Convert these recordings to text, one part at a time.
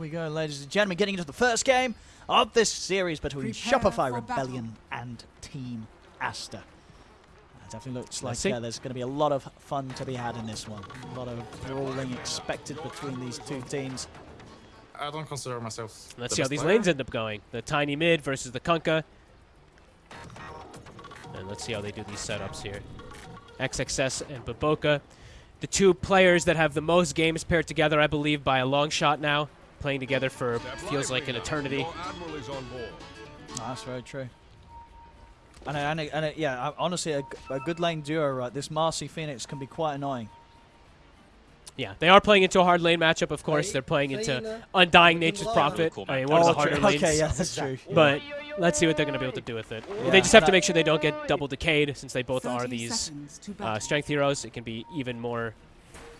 we go, ladies and gentlemen, getting into the first game of this series between Prepare Shopify for Rebellion and Team Aster. It definitely looks like uh, there's going to be a lot of fun to be had in this one. A lot of brawling expected between these two teams. I don't consider myself. Let's the see how these player. lanes end up going. The tiny mid versus the Kunkka. And let's see how they do these setups here. XXS and BoBoKa. The two players that have the most games paired together, I believe, by a long shot now. Playing together for feels like an eternity. Oh, that's very true. And, it- and, it- and it- yeah, I- honestly, a, good lane duo, right? This Marci Phoenix can be quite annoying. Yeah, they are playing into a hard lane matchup, of course. They're playing into Undying Nature's Prophet. I mean, one of the harder true. lanes. Okay, yeah, that's true. But let's see what they're going to be able to do with it. Yeah. They just have to make sure they don't get double decayed, since they both are these uh, strength heroes. It can be even more,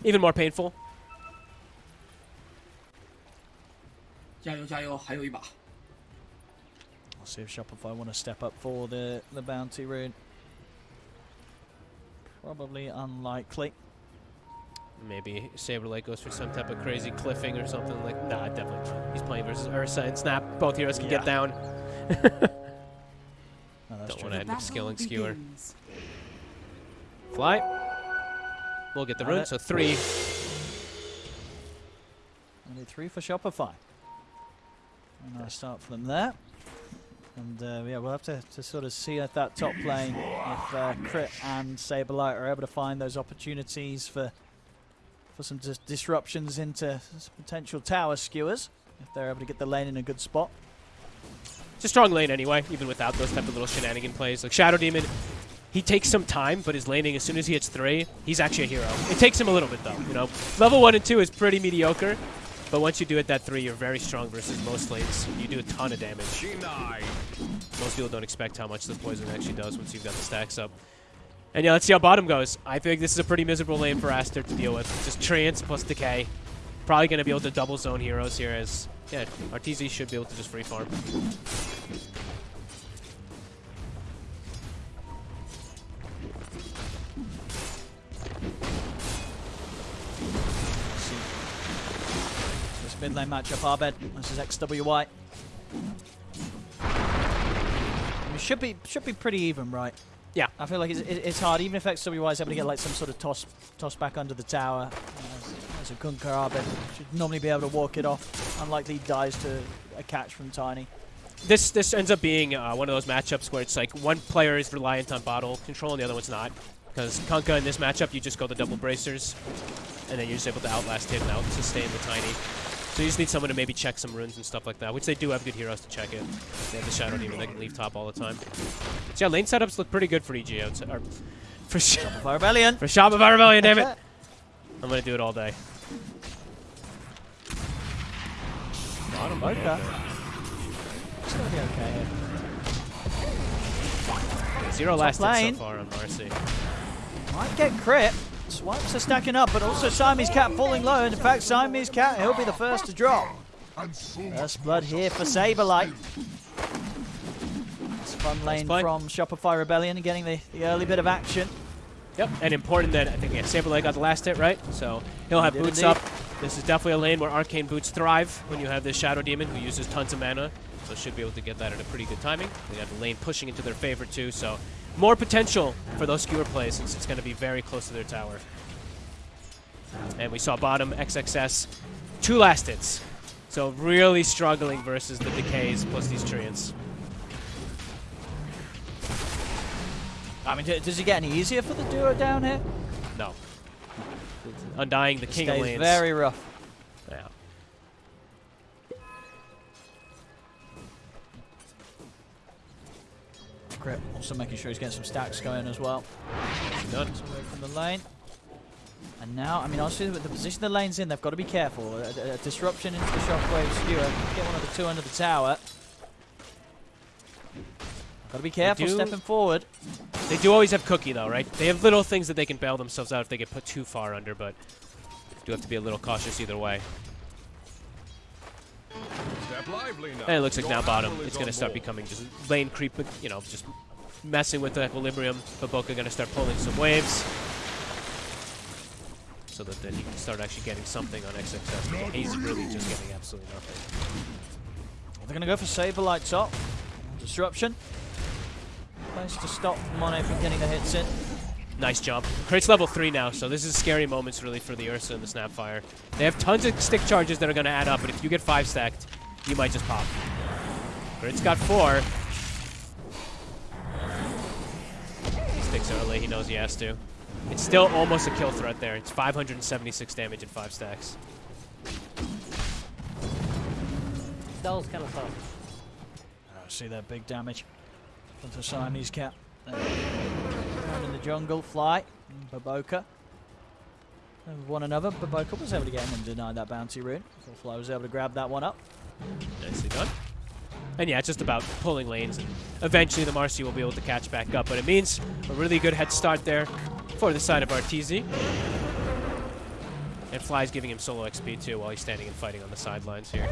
even more painful. 加油加油，还有一把。 We'll see if Shopify want to step up for the, the bounty rune. Probably unlikely. Maybe Saberlight goes for some type of crazy cliffing or something like. Nah, definitely not. He's playing versus Ursa and Snap. Both heroes can Yeah. get down. No, that's Don't true. want to end up Battle skilling skewer. begins. Fly. We'll get the Got rune. it. So three. Only three for Shopify. Nice start them there. And uh, yeah, we'll have to, to sort of see at that top lane if uh, Crit and Saberlight are able to find those opportunities for for some dis- disruptions into potential tower skewers. If they're able to get the lane in a good spot. It's a strong lane anyway, even without those type of little shenanigan plays. Like Shadow Demon, he takes some time, but his laning, as soon as he hits three, he's actually a hero. It takes him a little bit though, you know. Level one and two is pretty mediocre, but once you do it that three, you're very strong versus most lanes. You do a ton of damage. Most people don't expect how much the poison actually does once you've got the stacks up. And yeah, let's see how bottom goes. I think this is a pretty miserable lane for Aster to deal with. Just Treants plus Decay. Probably going to be able to double zone heroes here as, yeah, Arteezy should be able to just free farm. Mid lane matchup, Abed versus XWY. I mean, should be should be pretty even, right? Yeah. I feel like it's, it, it's hard, even if XWY is able to get like some sort of toss toss back under the tower. Uh, as a Kunkka Abed should normally be able to walk it off. Unlikely dies to a catch from Tiny. This this ends up being uh, one of those matchups where it's like one player is reliant on bottle control and the other one's not. Because Kunkka in this matchup, you just go the double bracers, and then you're just able to outlast him and out sustain the tiny. So you just need someone to maybe check some runes and stuff like that, which they do have good heroes to check it. They have the Shadow Demon they can leave top all the time. So yeah, lane setups look pretty good for EG. I would say- Or for, Sh Fire Rebellion. for Shopify Rebellion, damn it! I'm going to do it all day. Bottom okay. It's gonna be okay. Zero Top lasted lane. so far on Marci. Might get crit. Swipes are stacking up, but also Siamese Cat falling low. And in fact, Siamese Cat, he'll be the first to drop. First blood here for Saberlight. It's fun lane from Shopify Rebellion, getting the, the early bit of action. Yep, and important that I think yeah, Saberlight got the last hit, right? So he'll have boots up. This is definitely a lane where arcane boots thrive when you have this Shadow Demon who uses tons of mana. So should be able to get that at a pretty good timing. They got the lane pushing into their favor too, so more potential for those skewer plays since it's going to be very close to their tower. And we saw bottom XXS, two last hits. So really struggling versus the decays plus these treants. I mean, does it get any easier for the duo down here? No. Undying the king of lanes. very rough. Crit also making sure he's getting some stacks going as well. Done. away from the lane. And now, I mean, honestly, with the position the lane's in, they've got to be careful. A, a- a disruption into the shockwave skewer. Get one of the two under the tower. Got to be careful do- stepping forward. They do always have Cookie, though, right? They have little things that they can bail themselves out if they get put too far under, but do have to be a little cautious either way. And it looks like now bottom, it's going to start becoming just lane creep, you know, just messing with the equilibrium. BoBoKa going to start pulling some waves. So so that then he can start actually getting something on XXS. He's really just getting absolutely nothing. They're going to go for Saberlight top. Disruption. Place to stop Monet from getting the hits in. Nice jump. Crit's level 3 now, so this is scary moments really for the Ursa and the Snapfire. They have tons of stick charges that are going to add up, but if you get 5 stacked, you might just pop. Crit's got 4. He sticks early, he knows he has to. It's still almost a kill threat there. It's 576 damage at 5 stacks. That was kind of tough. I see that big damage from the Siamese cat. There. Down in the jungle, Fly, and BoBoKa. Over one another. BoBoKa was able to get him and deny that bounty rune. So Fly was able to grab that one up. Nicely done. And yeah, it's just about pulling lanes, and eventually the Marci will be able to catch back up. But it means a really good head start there for the side of Arteezy. And Fly's giving him solo XP too while he's standing and fighting on the sidelines here.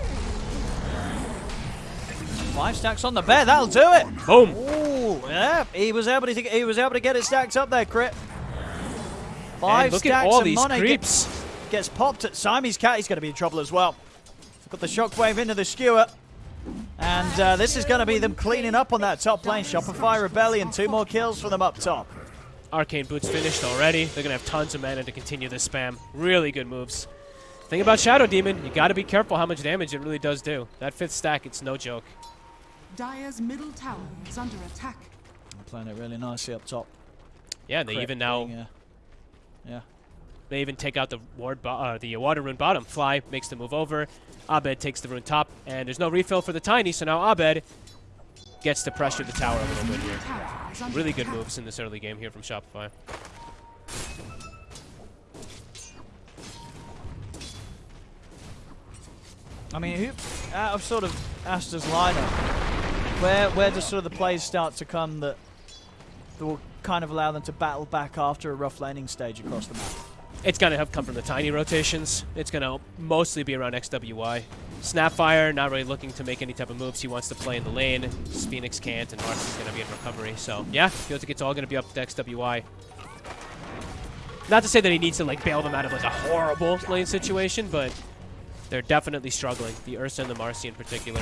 Five stacks on the bed, that'll do it. Boom! Ooh, yeah, he was able to he was able to get it stacked up there, crit. Five and look stacks at all Monet creeps. Gets, gets popped at Siamese cat. He's going to be in trouble as well. Got the shockwave into the skewer. And uh, this is going to be them cleaning up on that top lane. Shopify Rebellion, two more kills for them up top. Arcane Boots finished already. They're going to have tons of mana to continue this spam. Really good moves. Thing about Shadow Demon, you got to be careful how much damage it really does do. That fifth stack, it's no joke. Dire's middle tower is under attack. Playing it really nicely up top. Yeah, and they Crit even now being, uh, yeah. They even take out the ward bo uh, the water rune bottom. Fly makes the move over. Abed takes the rune top, and there's no refill for the tiny, so now Abed gets to pressure the tower a little bit here. Tower is under Really good moves in this early game here from Shopify. I mean, who, out of sort of Aster's lineup, where where does sort of the plays start to come that, that will kind of allow them to battle back after a rough laning stage across the map? It's going to have come from the tiny rotations. It's going to mostly be around XWY. Snapfire, not really looking to make any type of moves. He wants to play in the lane. Phoenix can't, and Marci's going to be in recovery. So, yeah, feels like it's all going to be up to XWY. Not to say that he needs to, like, bail them out of, like, a horrible lane situation, but they're definitely struggling. The Ursa and the Marci in particular.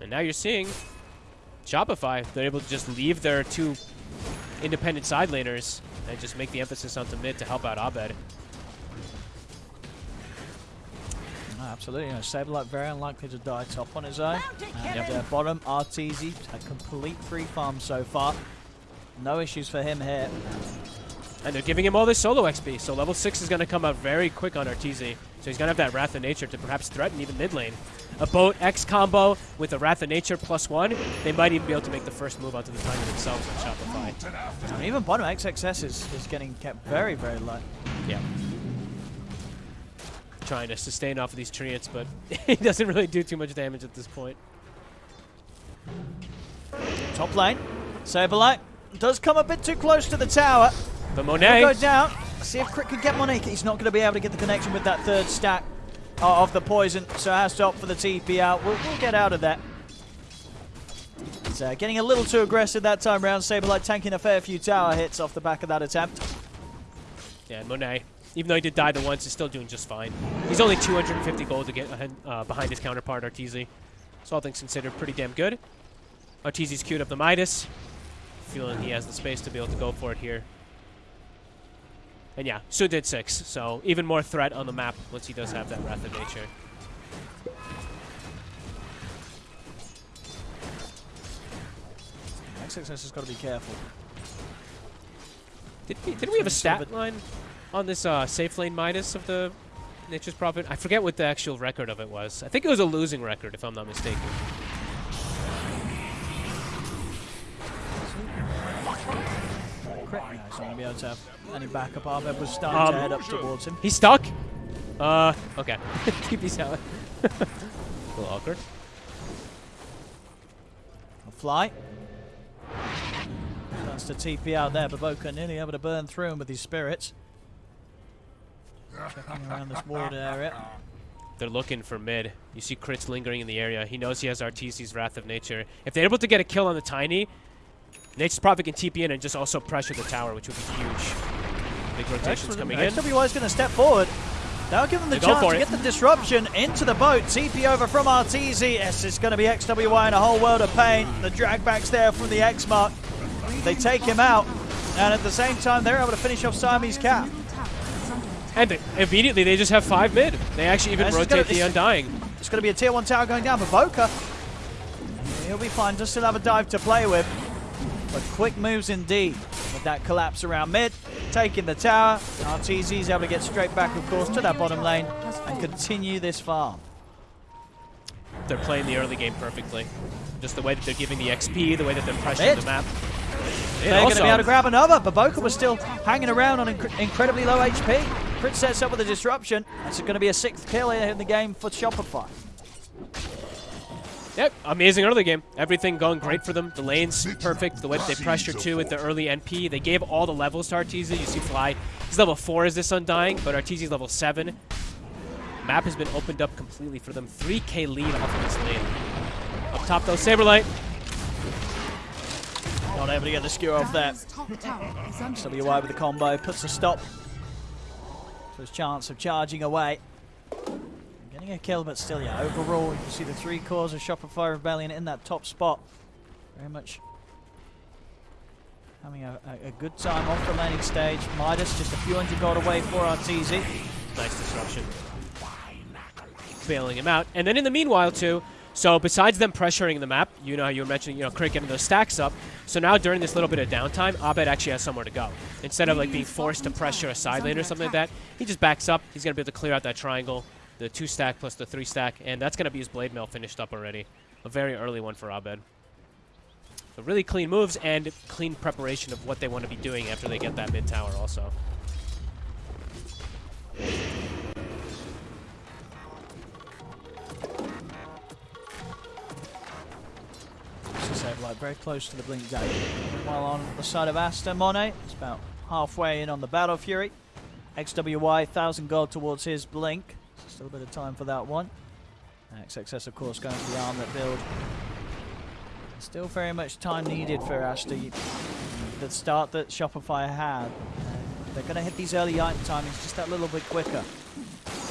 And now you're seeing Shopify. They're able to just leave their two independent side laners and just make the emphasis onto mid to help out Abed. No, absolutely. You know, Saberlight very unlikely to die top on his own. And uh, bottom, Arteezy, a complete free farm so far. No issues for him here. And they're giving him all this solo XP, so level 6 is going to come out very quick on Arteezy. So he's going to have that Wrath of Nature to perhaps threaten even mid lane. A Boat X combo with a Wrath of Nature plus one, they might even be able to make the first move onto the Tiny themselves on Shopify. And even bottom XXS is, is getting kept very, very low. Yeah. Trying to sustain off of these treants, but he doesn't really do too much damage at this point. Top lane, Saberlight does come a bit too close to the tower. But Monet, go down. See if Crit can get Monique. He's not going to be able to get the connection with that third stack of the poison, so has to opt for the TP out. We'll, we'll get out of that. Uh, getting a little too aggressive that time round. Saberlight tanking a fair few tower hits off the back of that attempt. yeah, Monet, even though he did die the once, is still doing just fine. He's only 250 gold to get uh, behind his counterpart, Arteezy. So all things considered, pretty damn good. Arteezy's queued up the Midas. Feeling he has the space to be able to go for it here. And yeah, Su did six, so even more threat on the map once he does have that Wrath of Nature. XXS has got to be careful. Did we, did we have a Some sort of stat line on this uh, safe lane Midas of the Nature's Prophet? I forget what the actual record of it was. I think it was a losing record, if I'm not mistaken. Crit. He's not going to be able to have any backup. Abed was starting to Um, head up towards him. He's stuck. Uh, okay. Keep these out. a little awkward. A fly. That's the TP out there, but Boca nearly able to burn through him with his spirits. Checking around this ward area. They're looking for mid. You see crits lingering in the area. He knows he has Arteezy's Wrath of Nature. If they're able to get a kill on the Tiny, Nature's Prophet can TP in and just also pressure the tower, which would be huge. Big rotations coming in. XWY is going to step forward. That'll give them the They chance to it. get the disruption into the boat. TP over from Arteezy. Yes, it's going to be XWY in a whole world of pain. The drag back's there from the X mark. They take him out. And at the same time, they're able to finish off Siamese Cat. Middle tower is under attack. And they, immediately they just have five mid. They actually even is rotate gonna- the Undying. It's going to be a tier 1 tower going down, but Voka, he'll be fine. Just still have a dive to play with. But quick moves indeed with that collapse around mid. Taking the tower. Arteezy's able to get straight back, of course, to that bottom lane and continue this farm. They're playing the early game perfectly. Just the way that they're giving the XP, the way that they're pressuring the map. They're going to be able to grab another, but Boca was still hanging around on inc- incredibly low HP. Crit sets up with a disruption. It's going to be a sixth kill here in the game for Shopify. Yep, amazing early game. Everything going great for them. The lane's perfect. The way they pressure too with the early NP. They gave all the levels to Arteezy. You see Fly. He's level 4 is this Undying, but Arteezy's level 7. Map has been opened up completely for them. 3k lead off of this lane. Up top though, Saberlight. Not able to get the skewer off that. WY with the combo puts a stop to his chance of charging away. Getting a kill, but still, yeah, overall, you can see the three cores of Shopify Rebellion in that top spot. Very much having a, a, a good time off the landing stage. Midas just a few hundred gold away for Arteezy. Nice disruption. Bailing him out. And then in the meanwhile, too, so besides them pressuring the map, you know you were mentioning, you know, Crit getting those stacks up. So now during this little bit of downtime, Abed actually has somewhere to go. Instead of like being forced to pressure a side lane or something like that, he just backs up. He's going to be able to clear out that triangle, the two stack plus the three stack, and that's going to be his blade mail finished up already. A very early one for Abed. So really clean moves and clean preparation of what they want to be doing after they get that mid tower also. Very close to the blink dagger. While on the side of Asta Monet, it's about halfway in on the Battle Fury. XWY, 1000 gold towards his blink. Still a bit of time for that one. XXS, of course, going for the armlet build. Still very much time needed for. You- The start that Shopify had. They're going to hit these early item timings just that little bit quicker.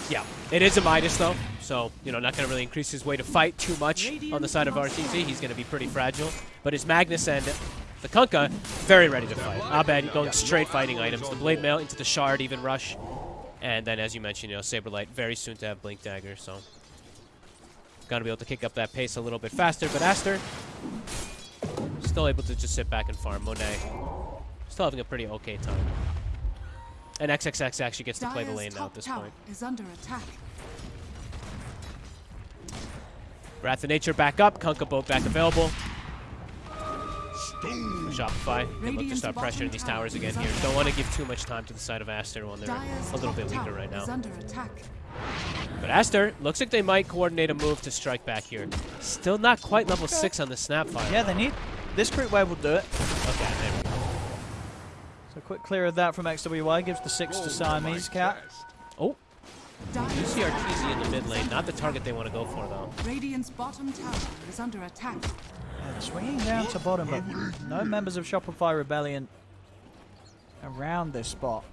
Yeah, it is a Midas though, so you know not going to really increase his way to fight too much on the side of RTZ. He's going to be pretty fragile, but his Magnus and the Kunkka very ready to fight. Abed going straight fighting items. The Blade Mail into the Shard, even rush, and then as you mentioned, you know Saberlight very soon to have Blink Dagger, so gonna be able to kick up that pace a little bit faster. But Aster still able to just sit back and farm. Monet still having a pretty okay time. And XXS actually gets to play the lane now at this point. is under attack. Wrath of Nature back up. Kunkka boat back available. Shopify. They look to start pressuring these towers again here. Don't want to give too much time to the side of Aster when they're a little bit weaker right now. is under attack. But Aster looks like they might coordinate a move to strike back here. Still not quite level 6 on the Snapfire. Yeah, they need. This crit wave will do it. Okay, there we go. So quick clear of that from XWY gives the six to Siamese Cat. Oh, you see RTZ in the mid lane. Not the target they want to go for, though. Radiant's bottom tower is under attack. Yeah, they're swinging down to bottom, but no members of Shopify Rebellion around this spot.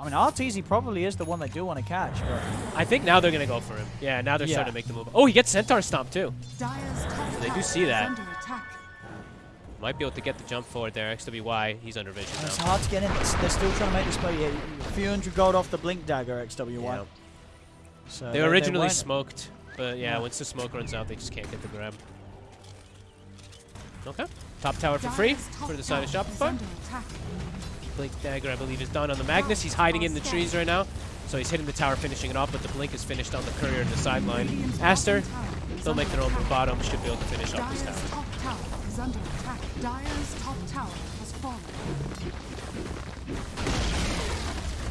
I mean, RTZ probably is the one they do want to catch, but I think now they're going to go for him. Yeah, now they're Yeah. starting to make the move. Oh, he gets Centaur Stomp, too. Dire's top They do see that. under attack. Might be able to get the jump forward there. XWY, he's under vision and it's now. hard to get in. They're still trying to make this play. Yeah, a few hundred gold off the Blink Dagger, XWY. Yeah. So They were originally weren't- smoked, but yeah, Yeah. once the smoke runs out, they just can't get the grab. Okay. Top tower for free for the side of Shopify. Blink dagger, I believe, is done on the Magnus. He's hiding in the trees right now, so he's hitting the tower, finishing it off. But the blink is finished on the courier in the sideline. Aster, they'll make their own bottom. Should be able to finish off this tower. top tower is under attack. Dire's top tower has fallen.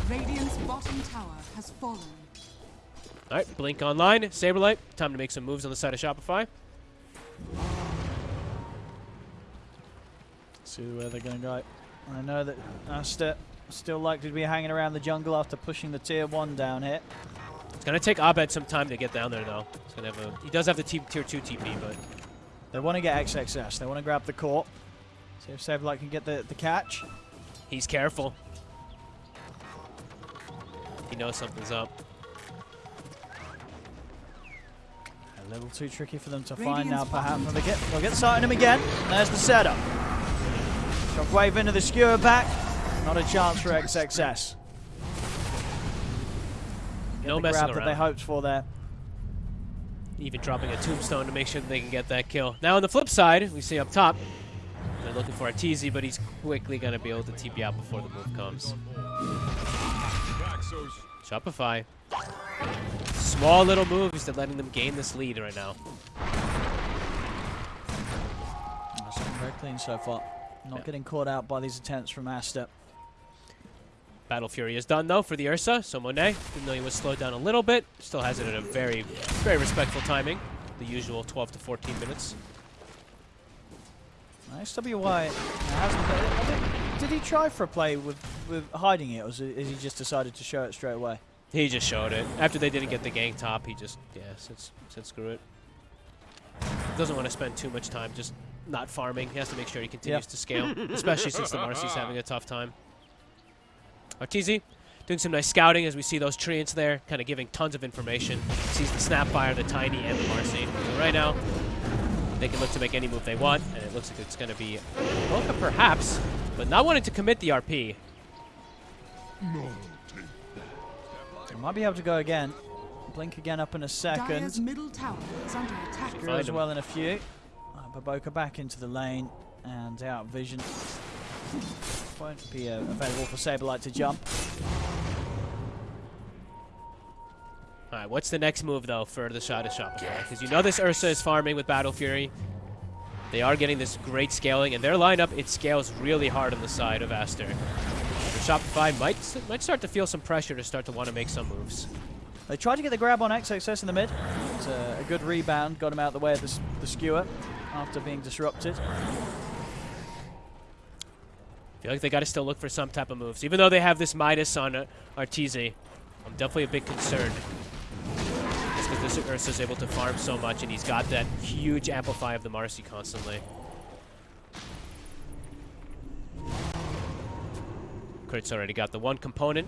Radiant's bottom tower has fallen. All right, blink online. Saberlight, time to make some moves on the side of Shopify. See where they're going to go. I know that Aster still likely to be hanging around the jungle after pushing the tier one down here. It's gonna take Abed some time to get down there, though. He's gonna have a. He does have the t- tier two TP, but They want to get XXS. They want to grab the court. See if Saberlight can get the, the catch. he's careful. He knows something's up. A little too tricky for them to Radiant's find now, perhaps. bottom Well, they get, they'll get sight on him again. There's the setup. Shockwave into the skewer back. Not a chance for XXS. Get No the grab that they hoped for there. Even dropping a tombstone to make sure that they can get that kill. Now on the flip side, we see up top, they're looking for RTZ, but he's quickly going to be able to TP out before the move comes. Shopify. Small little moves that letting them gain this lead right now. That's very clean so far. Not Yeah. getting caught out by these attempts from Aster. Battle Fury is done though for the Ursa, so Monet, even though he was slowed down a little bit, still has it at a very, very respectful timing. The usual 12 to 14 minutes. Nice think- Did he try for a play with, with hiding it, or is he just decided to show it straight away? He just showed it. After they didn't get the gang top, he just, yeah, said, said screw it. Doesn't want to spend too much time just not farming. He has to make sure he continues to scale, especially since the Marci's ah. having a tough time. Arteezy doing some nice scouting as we see those treants there, kind of giving tons of information. Sees the Snapfire, the Tiny, and the Marci. So right now, they can look to make any move they want, and it looks like it's going to be Boca perhaps, but not wanting to commit the RP. They might be able to go again. Blink again up in a Dire's second. middle tower is under attack. Screw Find as him. well in a few. Uh, BoBoKa back into the lane and out of vision. Won't be uh, available for Saberlight to jump. All right, what's the next move, though, for the shot of Shopify? Because you know this Ursa is farming with Battle Fury. They are getting this great scaling, and their lineup, it scales really hard on the side of Aster. So Shopify might, might start to feel some pressure to start to want to make some moves. They tried to get the grab on XXS in the mid. It's a, a good rebound, got him out of the way of the, s- the skewer after being disrupted. I feel like they got to still look for some type of moves. Even though they have this Midas on uh, Arteezy, I'm definitely a bit concerned. Just because this Ursa's able to farm so much, and he's got that huge amplify of the Marci constantly. Kurt's already got the one component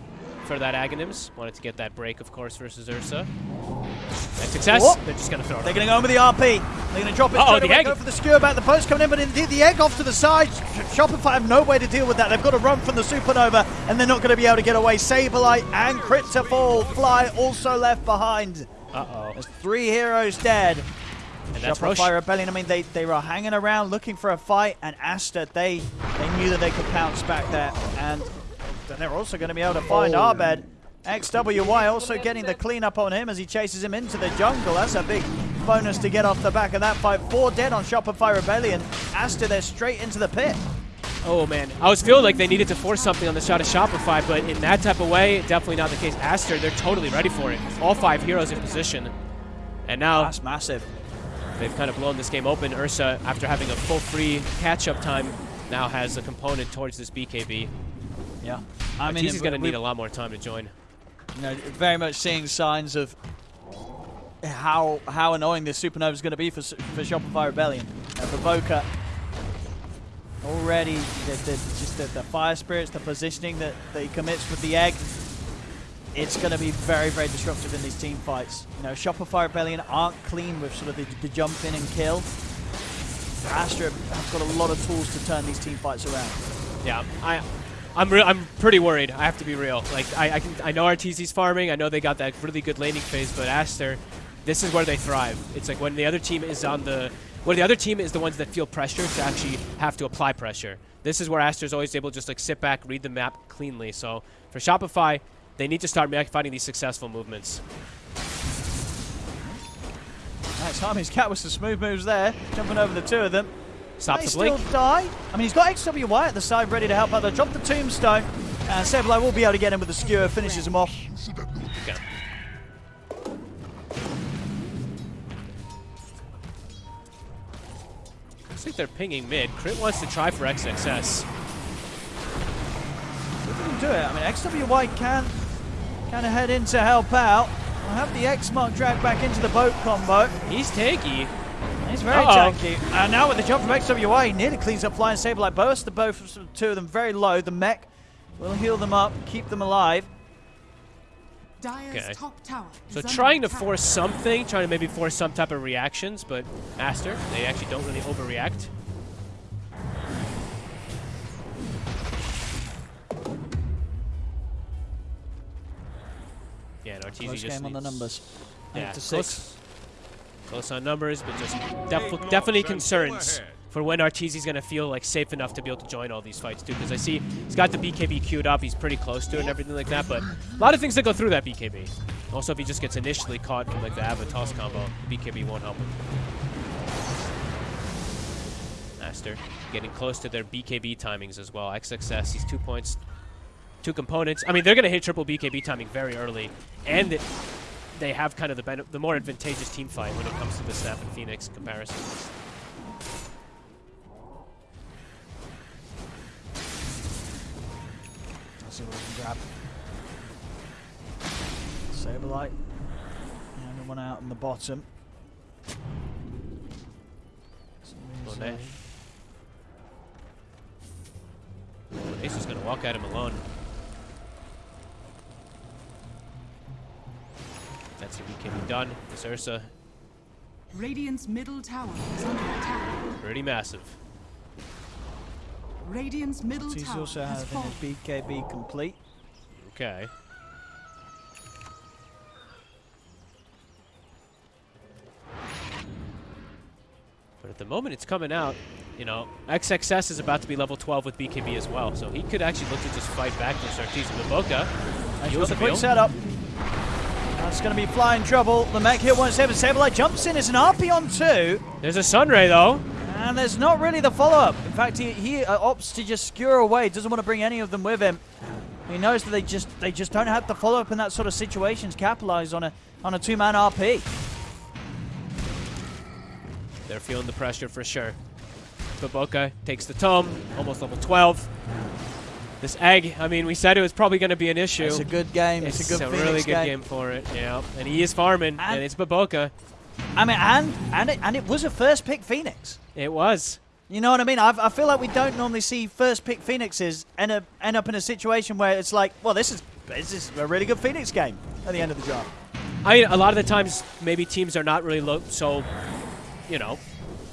for that Aghanims. Wanted to get that break, of course, versus Ursa. Nice success. They're just going to throw it. They're going to go in with the RP. They're going to drop it straight the away, egg. go for the skewer back. The post coming in, but indeed the egg off to the side. Shopify have no way to deal with that. They've got to run from the supernova, and they're not going to be able to get away. Saberlight and Crit to fall. Fly also left behind. Uh-oh. There's three heroes dead. And that's Rosh. Shopify Rebellion, I mean, they, they were hanging around looking for a fight, and Aster, they, they knew that they could pounce back there. And then they're also going to be able to find Oh. Abed. XWY also getting the cleanup on him as he chases him into the jungle. That's a big bonus to get off the back of that fight. Four dead on Shopify Rebellion. Aster, they're straight into the pit. Oh man, I was feeling like they needed to force something on the shot of Shopify, but in that type of way, definitely not the case. Aster, they're totally ready for it. All five heroes in position. And now That's massive. they've kind of blown this game open. Ursa, after having a full free catch-up time, now has a component towards this BKB. Yeah. I mean, he's going to need a lot more time to join. you know, very much seeing signs of how how annoying this supernova is going to be for, for Shopify Rebellion. Uh, for Boca, already the, the, just the, the fire spirits, the positioning that, that he commits with the egg, it's going to be very, very disruptive in these team fights. You know, Shopify Rebellion aren't clean with sort of the, the jump in and kill. Aster have got a lot of tools to turn these team fights around. Yeah, I, I'm I'm pretty worried. I have to be real. Like I I, can, I know RTZ's farming. I know they got that really good laning phase, but Aster, this is where they thrive. It's like when the other team is on the when the other team is the ones that feel pressure to actually have to apply pressure. This is where Aster's always able to just like sit back, read the map cleanly. So for Shopify, they need to start finding these successful movements. Nice Harmy's cat with some smooth moves there, jumping over the two of them. Stop They the still die. I mean, he's got XWY at the side ready to help out. They drop the tombstone. Uh, and Saberlight will be able to get him with the skewer, finishes him off. Looks like they're pinging mid. Crit wants to try for XXS. If he can do it, I mean, XWY can kind of head in to help out. I'll have the X mark dragged back into the boat combo. He's tanky. He's very Uh-oh. tanky. And now with the jump from XWY, he nearly cleans up Flying Saberlight. Both the both two of them very low. The mech will heal them up, keep them alive. Okay. top tower. So trying to attack. force something, trying to maybe force some type of reactions, but Master, they actually don't really overreact. Yeah, and Arteezy just game on the numbers. Yeah, to six. close on numbers, but just def definitely concerns for when Arteezy's going to feel like safe enough to be able to join all these fights too. Because I see he's got the BKB queued up, he's pretty close to it and everything like that. But a lot of things that go through that BKB. Also, if he just gets initially caught from like the Avatos combo, BKB won't help him. Master getting close to their BKB timings as well. XXS, he's two points, two components. I mean, they're going to hit triple BKB timing very early, and they have kind of the the more advantageous team fight when it comes to the Snap and Phoenix comparison. Let's see what we can grab. Saberlight. And one out in the bottom. Monet. uh, Ace is going to walk at him alone. That's a BKB done. This Ursa, Radiant's middle tower is under attack. pretty massive. Radiant's middle He's tower also has having fallen. his BKB complete. Okay. But at the moment it's coming out, you know, XXS is about to be level 12 with BKB as well, so he could actually look to just fight back versus Arteezy Maboka. He's Heals got a quick setup. That's going to be flying trouble. The mech hit one seven. Saberlight jumps in. It's an RP on two. There's a Sunray though. And there's not really the follow-up. In fact, he, he uh, opts to just skewer away. Doesn't want to bring any of them with him. He knows that they just they just don't have the follow-up in that sort of situations. Capitalize on a on a two-man RP. They're feeling the pressure for sure. BoBoKa takes the tome, almost level 12. This egg, I mean, we said it was probably going to be an issue. It's a good game. It's, It's a good Phoenix really good game. game for it. Yeah, and he is farming, and, And- it's BoBoKa. I mean, and and it, and it was a first pick Phoenix. It was. You know what I mean? I've, I feel like we don't normally see first pick Phoenixes end up end up in a situation where it's like, well, this is this is a really good Phoenix game at the end of the job. I mean, a lot of the times, maybe teams are not really so, you know,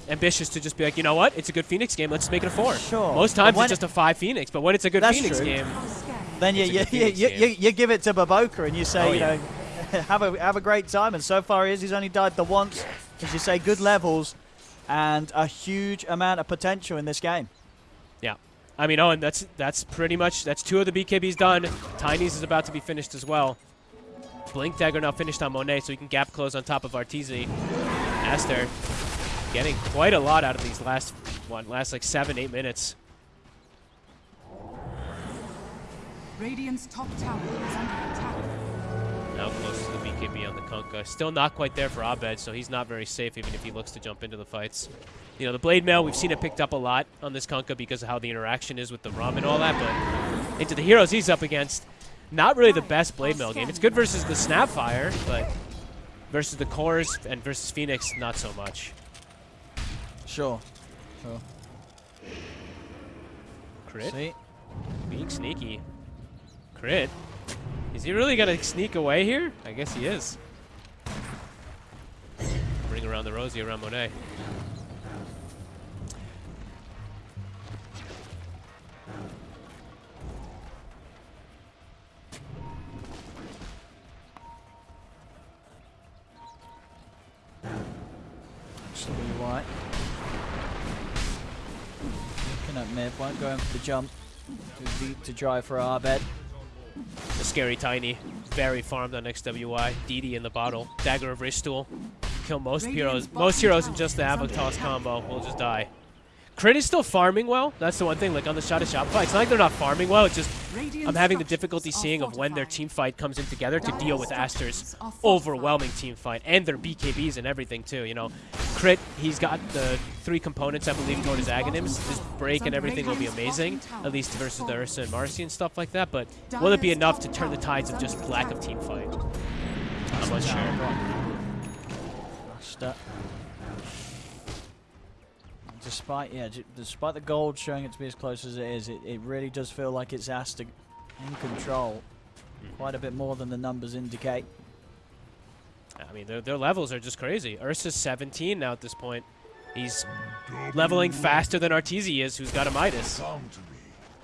ambitious to just be like, you know what, it's a good Phoenix game, let's make it a four. Sure. Most times it's just a five Phoenix, but when it's a good That's Phoenix true. game, Then you you, you, you, you, you give it to BoBoKa and you say, Oh, you yeah. know, have a have a great time. And so far, he is he's only died the once, as you say, good levels, and a huge amount of potential in this game. yeah. I mean, oh, Owen, that's that's pretty much that's two of the BKBs done. Tiny's is about to be finished as well. Blink Dagger now finished on Monet, so he can gap close on top of Arteezy. Aster getting quite a lot out of these last one, last like seven, eight minutes. Radiant's top tower is under attack. Now close to the BKB on the Kunkka. Still not quite there for Abed, so he's not very safe even if he looks to jump into the fights. You know, the Blade Mail, we've seen it picked up a lot on this Kunkka because of how the interaction is with the Rum and all that, but into the heroes he's up against, not really the best Blade Mail game. It's good versus the Snapfire, but versus the Cores and versus Phoenix, not so much. Sure. Sure. Crit? See, Being sneaky. Crit? Is he really gonna sneak away here? I guess he is. Bring around the Rosie around Monet. actually, white. Looking at mid, won't go in for the jump. Too deep to drive for Abed. The scary tiny. Very farmed on XWY. DD in the bottle. Dagger of Rishtool. Kill most Radiant's heroes. Most heroes in just the is under Avatos attack. combo will just die. Crit is still farming well. That's the one thing. Like on the shot of Shopify, it's not like they're not farming well. It's just I'm having the difficulty seeing of when their team fight comes in together to deal with Aster's overwhelming team fight and their BKBs and everything too. You know, crit. He's got the three components I believe toward his Aghanims. His break and everything will be amazing, at least versus the Ursa and Marci and stuff like that. But will it be enough to turn the tides of just lack of team fight? I'm not sure. Master. Despite yeah, despite the gold showing it to be as close as it is, it, it really does feel like it's Aster in control. Mm-hmm. Quite a bit more than the numbers indicate. I mean, their, their levels are just crazy. Ursa's 17 now at this point. He's leveling faster than Arteezy is, who's got a Midas.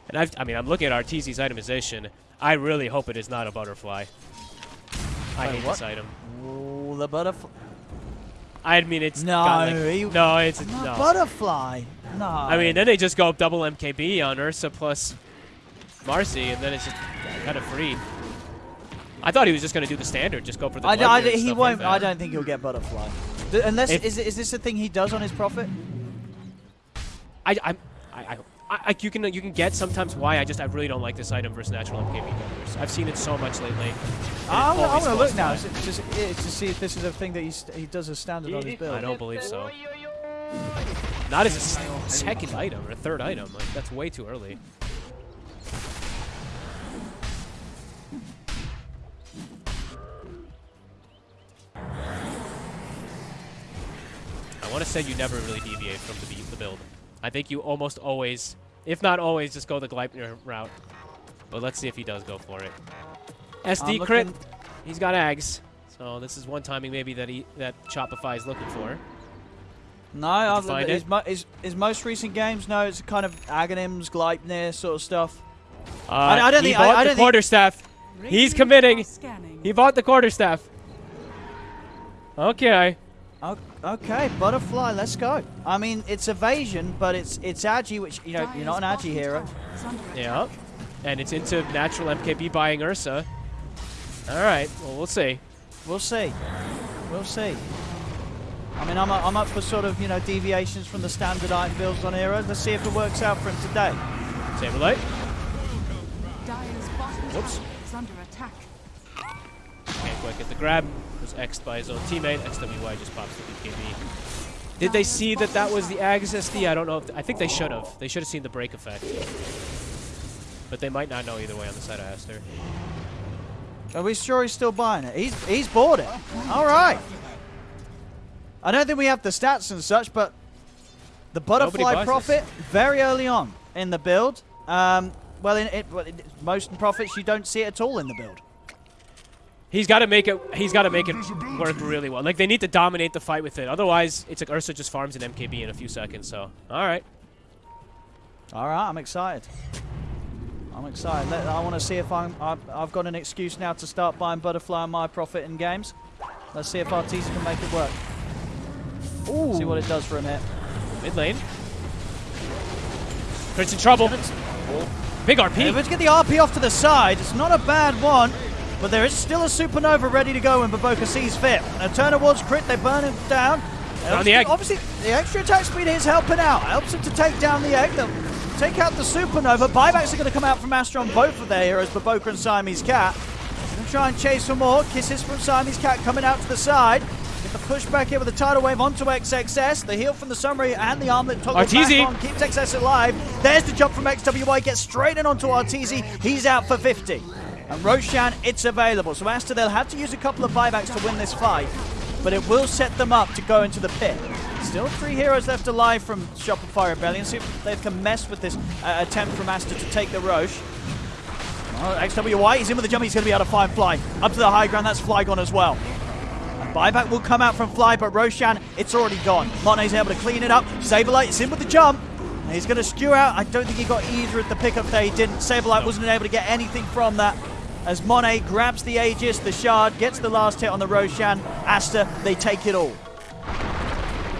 And I've, I mean, I'm looking at Arteezy's itemization. I really hope it is not a butterfly. I Wait, hate what? this item. Ooh, the butterfly. I mean, it's No, got, like- he- no, it's Not no. butterfly. No. I mean, then they just go double MKB on Ursa plus Marci, and then it's just kind of free. I thought he was just going to do the standard, just go for the. I, I Bloodbeard d- and he won't. Like I don't think he'll get butterfly. Th- unless If- is, is this a thing he does on his Prophet? I, I'm- I, you can you can get sometimes why I just I really don't like this item versus natural MKB gunners. I've seen it so much lately. I want always to look now. Just, to see if this is a thing that he, he does as standard on his build. I don't believe so. Not as a second item or a third item. Like that's way too early. I want to say you never really deviate from the, the build. I think you almost always, if not always, just go the Gleipnir route. But let's see if he does go for it. SD I'm crit. looking- He's got Ags. So this is one timing maybe that he that Shopify is looking for. No, I've, find his, mo- his, his most recent games, no, it's kind of Aghanims, Gleipnir sort of stuff. Uh, I- I don't he think- I- bought I the don't think- quarterstaff. He's committing. He bought the quarterstaff. Okay. O- Okay, butterfly, let's go. I mean, it's evasion, but it's it's agi, which you know you're not an Dire's agi hero. bottom tower is under Yeah. And it's into natural MKB buying Ursa. All right. Well, we'll see. We'll see. We'll see. I mean, I'm, i I'm up for sort of, you know, deviations from the standard item builds on heroes. Let's see if it works out for him today. Saberlight. Dire's bottom Whoops. under attack. Can't quite get the grab. Was X'd by his own teammate. XWY just pops the BKB. Did they see that that was the Ags SD? I don't know. If I think they should have. They should have seen the break effect. But they might not know either way on the side of Aster. Are we sure he's still buying it? He's he's bought it. All right. I don't think we have the stats and such, but the butterfly Prophet very early on in the build. Um, well, in it, well, it, most Prophets you don't see it at all in the build. He's got to make it. He's got to make it work really well. Like they need to dominate the fight with it. Otherwise, it's like Ursa just farms an MKB in a few seconds. So, all right. All right, I'm excited. I'm excited. Let, I want to see if I'm. I've, I've got an excuse now to start buying butterfly on my Prophet in games. Let's see if Arteezy can make it work. Ooh. See what it does for him here. Mid lane. Crit's in trouble. Big RP. If it's get the RP off to the side, it's not a bad one, but there is still a supernova ready to go when BoBoKa sees fit. A turn towards crit, they burn him down. Found the egg. Obviously, the extra attack speed is helping out. Helps him to take down the egg. They'll take out the supernova. Buybacks are going to come out from Aster on both of their heroes, BoBoKa and Siamese Cat. To try and chase for more. Kisses from Siamese Cat coming out to the side. Get the push back here with the tidal wave onto XXS. The heal from the summary and the armlet toggle Arteezy. back on keeps XS alive. There's the jump from XWY. Gets straight in onto Arteezy. He's out for 50. And Roshan, it's available. So Aster, they'll have to use a couple of buybacks to win this fight. But it will set them up to go into the pit. Still three heroes left alive from Shopify Rebellion. See if they can mess with this uh, attempt from Aster to take the Rosh. Oh, XWY, he's in with the jump. He's going to be able to find Fly. Up to the high ground, that's Flygon as well. And buyback will come out from Fly, but Roshan, it's already gone. Monte's able to clean it up. Saberlight is in with the jump. He's going to skew out. I don't think he got either at the pickup there. He didn't. Saberlight wasn't able to get anything from that. As Monet grabs the Aegis, the shard, gets the last hit on the Roshan. Aster, they take it all.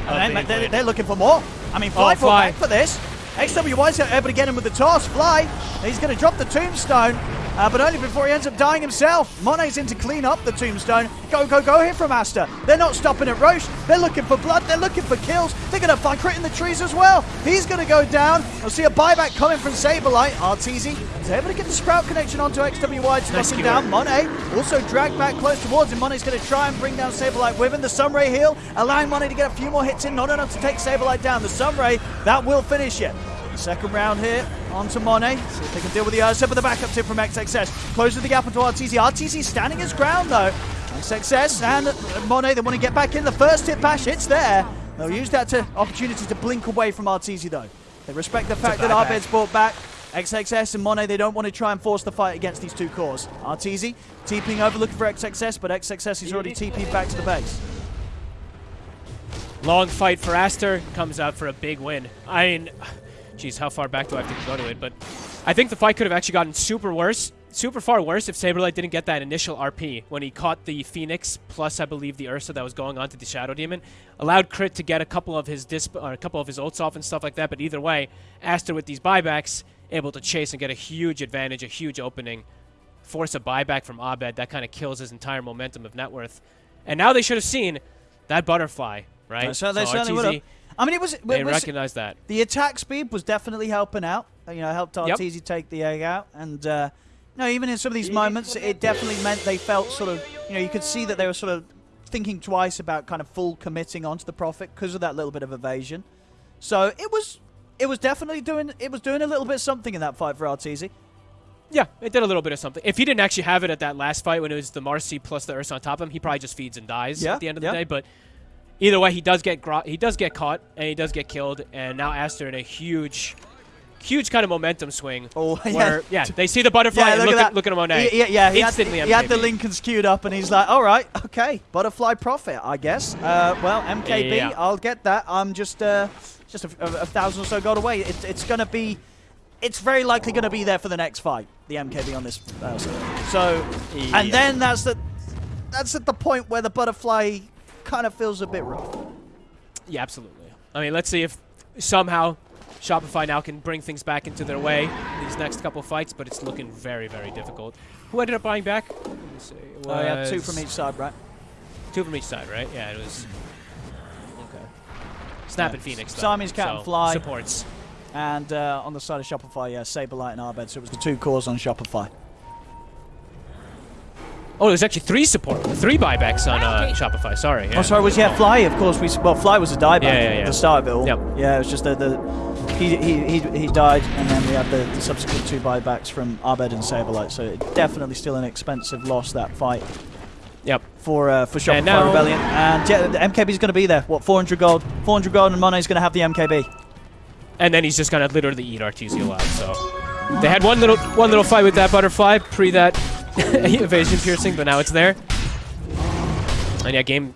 And big they, win. they're looking for more. I mean, Fly Oh, Fly. back for this. XWY's able to get him with the toss. Fly, he's going to drop the tombstone, uh, but only before he ends up dying himself. Monet's in to clean up the tombstone. Go, go, go here from Aster. They're not stopping at Rosh. They're looking for blood. They're looking for kills. They're going to find crit in the trees as well. He's going to go down. We'll see a buyback coming from Saberlight. Arteezy is able to get the Sprout connection onto XWY to knock him down. Monet also dragged back close towards him. Monet's going to try and bring down Saberlight with him. The Sunray heal, allowing Monet to get a few more hits in, not enough to take Saberlight down. The Sunray, that will finish it. Second round here onto Monet. See if they can deal with the Ursa, but the backup tip from XXS. Closes the gap onto Arteezy. Arteezy standing his ground though. XXS and Monet, they want to get back in. The first hit bash, it's there. They'll use that to opportunity to blink away from Arteezy though. They respect the fact that Abed's brought back. XXS and Monet, they don't want to try and force the fight against these two cores. Arteezy TPing over looking for XXS, but XXS is already TP'd back to the base. Long fight for Aster. Comes out for a big win. I mean, geez, how far back do I have to go to it? But I think the fight could have actually gotten super worse, super far worse if Saberlight didn't get that initial RP when he caught the Phoenix plus I believe the Ursa that was going on to the Shadow Demon. Allowed Crit to get a couple of his disp or a couple of his ults off and stuff like that. But either way, Aster with these buybacks able to chase and get a huge advantage, a huge opening, force a buyback from Abed that kind of kills his entire momentum of net worth. And now they should have seen that butterfly, right? Uh, so they certainly would have. I mean, it was. They was recognize that. the attack speed was definitely helping out. You know, helped Yep. Take the egg out, and uh, no, even in some of these moments, it definitely meant they felt sort of. You know, you could see that they were sort of thinking twice about kind of full committing onto the Prophet because of that little bit of evasion. So it was. It was definitely doing. It was doing a little bit something in that fight for Arteezy. Yeah, it did a little bit of something. If he didn't actually have it at that last fight when it was the Marci plus the Ursa on top of him, he probably just feeds and dies Yeah, at the end of yeah. the day. But either way, he does get gro- he does get caught and he does get killed. And now Aster in a huge, huge kind of momentum swing. Oh, yeah. where, yeah. they see the butterfly and look, at, look at Monet. He- yeah, yeah, he had, Instantly he had the. Linkens queued up, and he's like, "All right, okay, butterfly Prophet, I guess." Uh, well, MKB, Yeah. I'll get that. I'm just uh, just a, a- a thousand or so gold away. It, it's gonna be, it's very likely gonna be there for the next fight. The MKB on this, uh, so, Yeah. and then that's the, that's at the point where the butterfly kind of feels a bit rough. Yeah, absolutely. I mean, let's see if somehow Shopify now can bring things back into their way these next couple fights, but it's looking very, very difficult. Who ended up buying back? Let me see. It Oh yeah, two from each side, right? Two from each side, right? Yeah, it was. Okay. Snap Yeah. and Phoenix. Though, Siamese Cat so and Fly. supports. And uh, on the side of Shopify, yeah, Saberlight and Abed. So it was the two cores on Shopify. Oh, there's actually three support, three buybacks on uh, Shopify. Sorry. Yeah. Oh, sorry, was yeah, Fly. Of course, we well, Fly was a dieback Yeah, yeah, at yeah. the start of it all. Yep. Yeah, it was just the, the he, he he he died, and then we had the, the subsequent two buybacks from Abed and Saberlight. So it definitely still an expensive loss that fight Yep. for uh, for Shopify And now- Rebellion. And yeah, the MKB is going to be there. What 400 gold? 400 gold, and Monet's going to have the MKB. And then he's just gonna literally eat Arteezy alive. So they had one little one little fight with that butterfly pre that evasion piercing, but now it's there. And yeah, game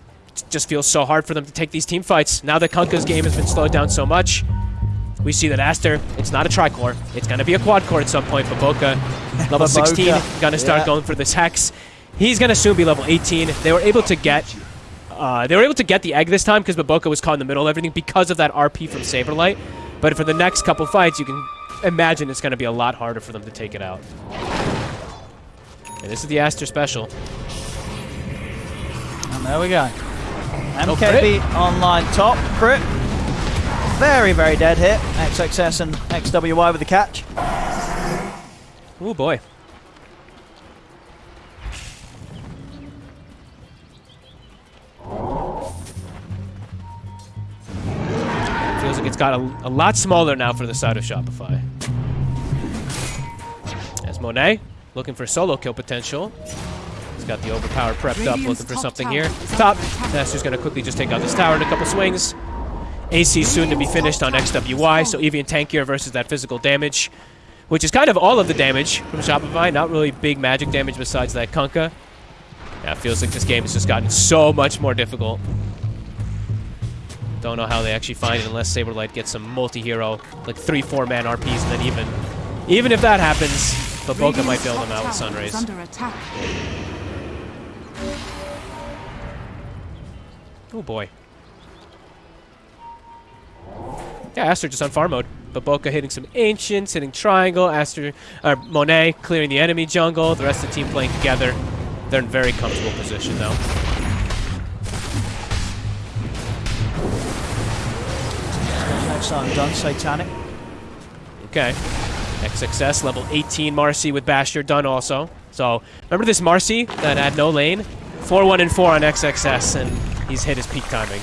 just feels so hard for them to take these team fights. Now that Kunkka's game has been slowed down so much, we see that Aster, it's not a tri-core. It's going to be a quad-core at some point, but Boca, level 16, going to start yeah. going for this Hex. He's going to soon be level 18. They were able to get... Uh, they were able to get the egg this time because BoBoKa was caught in the middle of everything because of that RP from Saberlight. But for the next couple fights, you can imagine it's going to be a lot harder for them to take it out. And this is the Aster special. And there we go. Oh, MKB online top. Crit. Very, very dead hit. XXS and XWY with the catch. Oh boy. Feels like it's got a, a lot smaller now for the side of Shopify. As Monet looking for solo kill potential. He's got the overpower prepped up, looking for something here. here. is under Top. attack. Going to quickly just take out this tower in a couple swings. AC soon to be finished on XWY, so Evian tankier versus that physical damage, which is kind of all of the damage from Shopify. Not really big magic damage besides that Kunkka. Yeah, it feels like this game has just gotten so much more difficult. Don't know how they actually find it unless Saberlight gets some multi-hero, like three, four-man RPs, and then even, even if that happens, BoBoKa might bail them out with Top tower Sunrays. under attack. Oh boy. Yeah, Aster just on farm mode. BoBoKa hitting some ancients, hitting triangle. Aster, uh, Monet clearing the enemy jungle. The rest of the team playing together. They're in very comfortable position though. Next time done, Satanic. Okay. XXS level 18 Marci with Basher done also. So remember this Marci that had no lane? 4-1 and 4 on XXS, and he's hit his peak timing.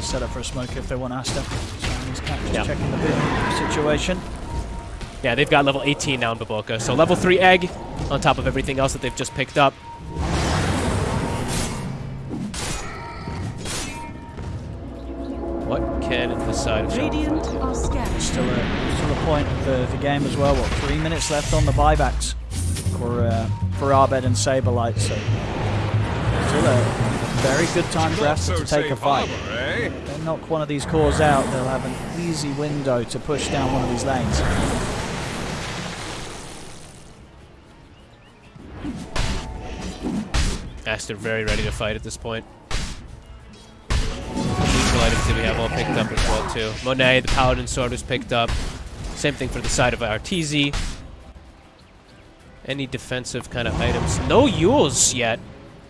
Set up for a smoke if they want Aster. Just Yeah. checking the bit situation. Yeah, they've got level 18 now in BoBoKa. So level 3 egg on top of everything else that they've just picked up. Can in the side of Radiant Shopify. are scared. Still a, still a point of the, the game as well. What, three minutes left on the buybacks for, uh, for Abed and Saberlight. So still a very good time for Aster to take a fight. eh? They knock one of these cores out, they'll have an easy window to push down one of these lanes. Aster very ready to fight at this point. Items that we have all picked up as well too. Monet, the Paladin Sword was picked up. Same thing for the side of Arteezy. Any defensive kind of items. No Euls yet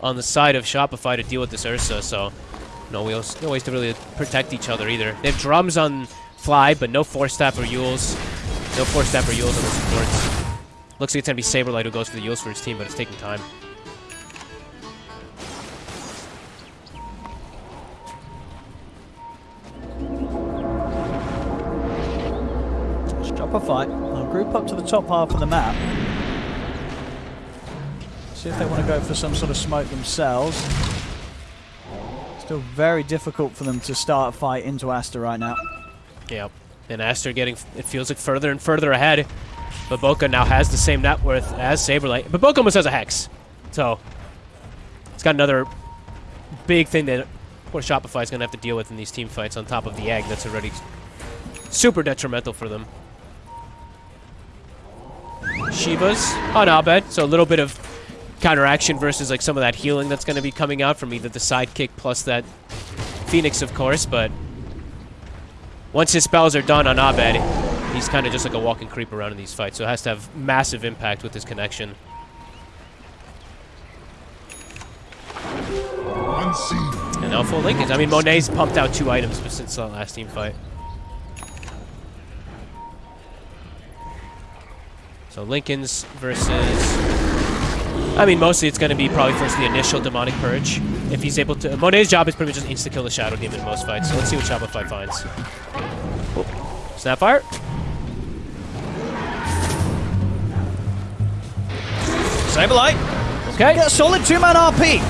on the side of Shopify to deal with this Ursa, so no wheels, no ways to really protect each other either. They have drums on Fly, but no Force Staff or Euls. No Force Staff or Euls on the supports. Looks like it's gonna be Saberlight who goes for the Euls for his team, but it's taking time. Shopify, they'll group up to the top half of the map. See if they want to go for some sort of smoke themselves. Still very difficult for them to start a fight into Aster right now. Yep. And Aster getting, it feels like further and further ahead. But Boca now has the same net worth as Saberlight. But Boca almost has a Hex. So, it's got another big thing that poor Shopify is going to have to deal with in these team fights on top of the egg that's already super detrimental for them. Shiva's on Abed, so a little bit of counteraction versus like some of that healing that's going to be coming out from either the sidekick plus that Phoenix, of course, but once his spells are done on Abed, he's kind of just like a walking creep around in these fights, so it has to have massive impact with his connection. And now full Linkens. I mean, Monet's pumped out two items since the last team fight. So Linken's versus... I mean, mostly it's going to be probably first the initial Demonic Purge. If he's able to... Monet's job is pretty much just insta-kill the Shadow Demon in most fights, so let's see what Shopify finds. Oh. Snapfire. Saberlight, Okay. get a solid two-man RP.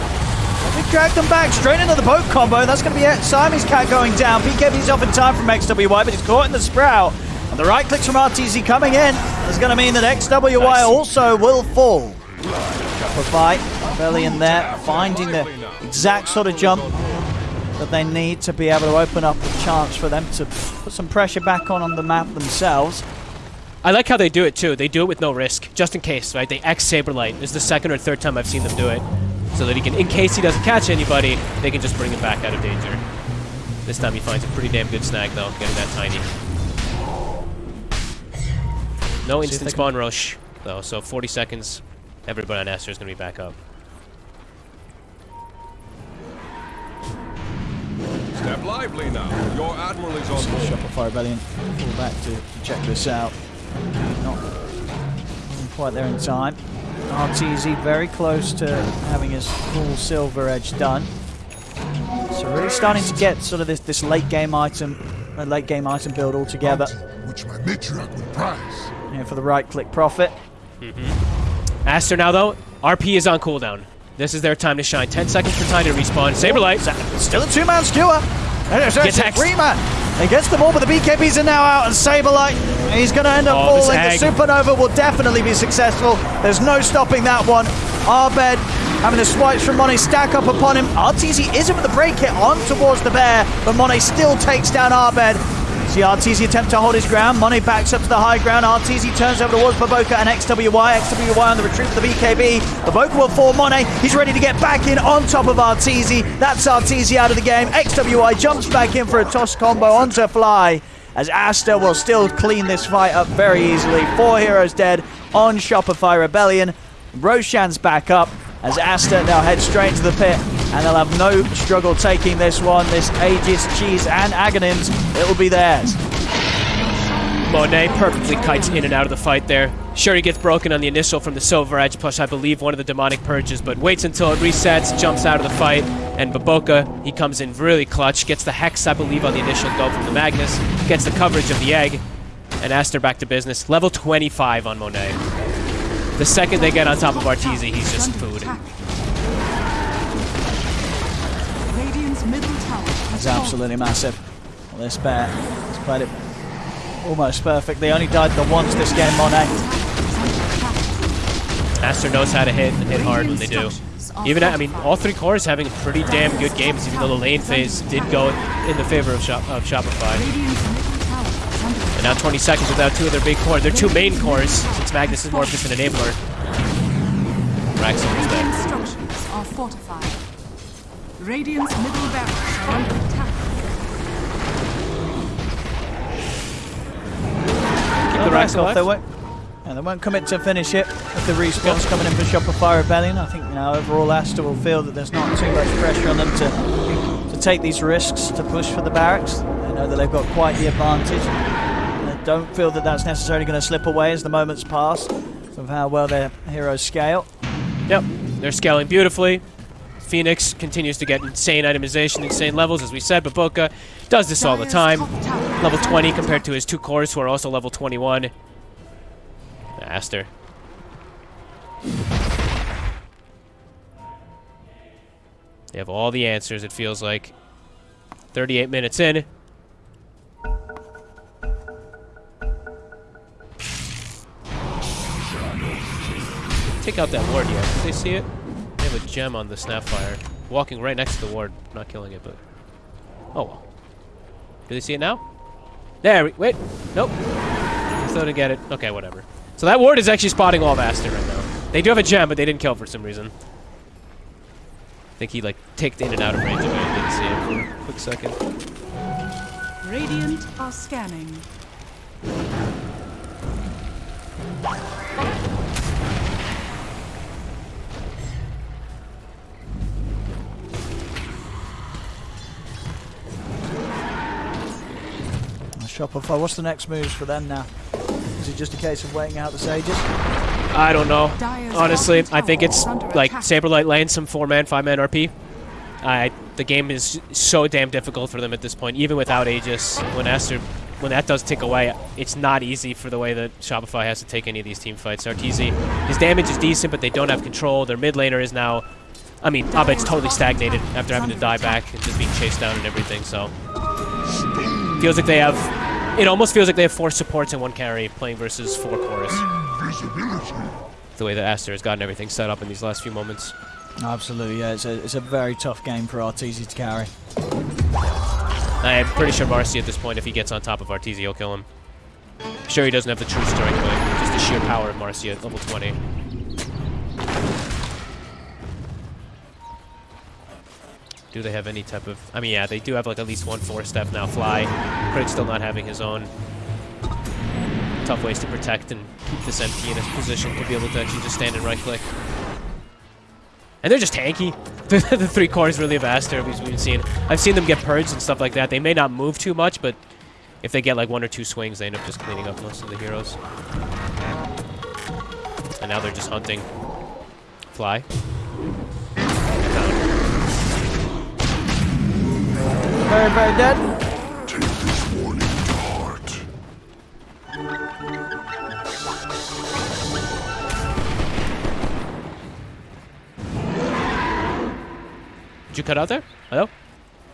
Me drag them back straight into the boat combo. That's going to be it. Siamese Cat going down. BKB's off in time from XWY, but he's caught in the sprout. And the right clicks from RTZ coming in is going to mean that XWY Nice. also will fall. Shopify, belly in there, finding the exact sort of jump that they need to be able to open up a chance for them to put some pressure back on on the map themselves. I like how they do it too. They do it with no risk, just in case, right? They X Saberlight. This is the second or third time I've seen them do it. So that he can, in case he doesn't catch anybody, they can just bring him back out of danger. This time he finds a pretty damn good snag though, getting that tiny. No See instant they can- spawn rush though, so 40 seconds, everybody on Aster is going to be back up. Step lively now. Your admiral is on board. Shopify Rebellion fall back to, to check this out. Not quite there in time. RTZ very close to having his full silver edge done. So really starting to get sort of this, this late game item, a late game item build all together. which my matriarch would prize. Here for the right click Prophet. Mm-hmm. Aster now though, RP is on cooldown. This is their time to shine. 10 seconds for time to respawn. Saberlight. Still a two-man skewer. There's Gets a three-man. He gets them all, but the BKBs are now out, and Saberlight, he's going to end up Oh, falling. The egg. Supernova will definitely be successful. There's no stopping that one. Abed having the swipes from Monet stack up upon him. RTZ isn't with the break hit on towards the bear, but Monet still takes down Abed. See RTZ attempt to hold his ground. Monet backs up to the high ground. RTZ turns over towards BoBoKa and XWY. XWY on the retreat for the BKB. BoBoKa will fall Monet. He's ready to get back in on top of RTZ. That's RTZ out of the game. XWY jumps back in for a toss combo onto Fly. As Aster will still clean this fight up very easily. Four heroes dead on Shopify Rebellion. Roshan's back up as Aster now heads straight into the pit and they'll have no struggle taking this one. This Aegis, Cheese and Aghanims, it will be theirs. Monet perfectly kites in and out of the fight there. Sure, he gets broken on the initial from the Silver Edge, plus I believe one of the demonic purges, but waits until it resets, jumps out of the fight, and BoBoKa, he comes in really clutch, gets the Hex, I believe, on the initial go from the Magnus, gets the coverage of the Egg, and Aster back to business. Level 25 on Monet. The second they get on top of Arteezy, he's just food. Attack. Radiant's middle tower has It's fallen. absolutely massive. Well, this bear has played it almost perfect. They only died the once this game, Monet. Aster knows how to hit and hit hard when they do. Even, I mean, all three cores having pretty damn good games, even though the lane phase did go in the favor of, Shop of Shopify. And now 20 seconds without two of their big cores. Their two main cores, since Magnus is more of just an enabler. Raxon is there. Radiant structures are fortified. Radiant's middle barracks the oh, racks They alive. won't, and they won't commit to finish it with the respawns coming in for Shopify Rebellion. I think you know overall Aster will feel that there's not too much pressure on them to to take these risks to push for the barracks. They know that they've got quite the advantage. They don't feel that that's necessarily going to slip away as the moments pass of how well their heroes scale. Yep, they're scaling beautifully. Phoenix continues to get insane itemization, insane levels, as we said, but Boca does this all the time. Level 20 compared to his two cores, who are also level 21. Aster. They have all the answers, it feels like. 38 minutes in. Take out that ward yet. Did they see it? A gem on the Snapfire. Walking right next to the ward. Not killing it, but... Oh well. Do they see it now? There, we, wait. Nope. Still didn't get it. Okay, whatever. So that ward is actually spotting all of Aster right now. They do have a gem, but they didn't kill for some reason. I think he, like, ticked in and out of range of it and didn't see it for a quick second. Radiant are scanning. Shopify, what's the next moves for them now? Is it just a case of waiting out the Sages? I don't know. Honestly, I think it's like attack. Saberlight lands some four-man, five-man RP. I the game is so damn difficult for them at this point, even without Aegis. When Aster, when that does tick away, it's not easy for the way that Shopify has to take any of these team fights. Arteezy, his damage is decent, but they don't have control. Their mid laner is now, I mean, Abed's totally stagnated after having to die back and just being chased down and everything. So feels like they have, it almost feels like they have four supports and one carry playing versus four chorus. The way that Aster has gotten everything set up in these last few moments. Absolutely, yeah. It's a, it's a very tough game for Arteezy to carry. I'm pretty sure Marci at this point, if he gets on top of Arteezy, he'll kill him. Sure, he doesn't have the true strike, but just the sheer power of Marci at level 20. Do they have any type of... I mean, yeah, they do have like at least one four-step now. Fly. Craig still not having his own. Tough ways to protect and keep this MP in a position to be able to actually just stand and right-click. And they're just tanky. The, three cores really have Aster, as we've seen. I've seen them get purged and stuff like that. They may not move too much, but if they get like one or two swings, they end up just cleaning up most of the heroes. And now they're just hunting. Fly. Very, very dead. Take this warning to heart. Did you cut out there? Hello?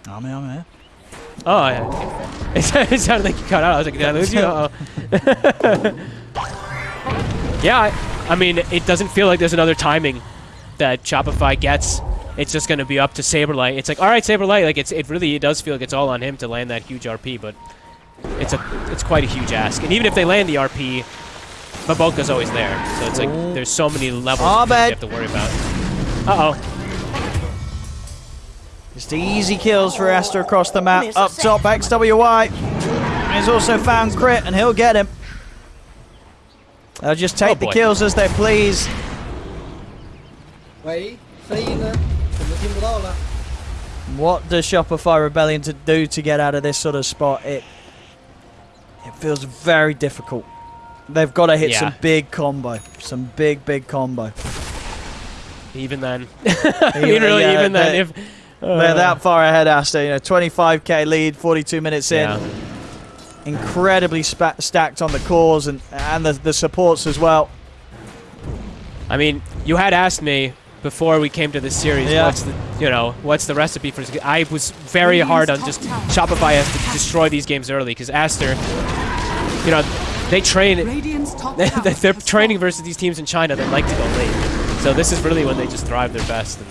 I'm here, I'm here. Oh, yeah. It, sounded- it sounded like you cut out. I was like, did I lose you? Uh-oh. yeah, I, I mean, it doesn't feel like there's another timing that Shopify gets it's just going to be up to Saberlight. It's like, all right, Saberlight, like it's it really it does feel like it's all on him to land that huge RP, but it's a it's quite a huge ask. And even if they land the RP, BoBoKa's always there. So it's like oh. there's so many levels ah, oh, you have to worry about. Uh-oh. Just easy kills for Aster across the map. Up top, XWY. He's also found Crit, and he'll get him. They'll just take oh, the kills as they please. Wait, see you what does Shopify Rebellion to do to get out of this sort of spot? It it feels very difficult. They've got to hit Yeah. some big combo, some big big combo. Even then. Mean, really, yeah, even then, if... They're uh, that far ahead, Aster. You know, 25k lead, 42 minutes in. Yeah. Incredibly spa- stacked on the cores and and the, the supports as well. I mean, you had asked me before we came to this series. Yeah. What's the you know what's the recipe for? this? I was very hard on just Shopify has to destroy these games early because Aster, you know, they train. They're tower they're has training versus these teams in China that like to go late. So this is really when they just thrive their best. And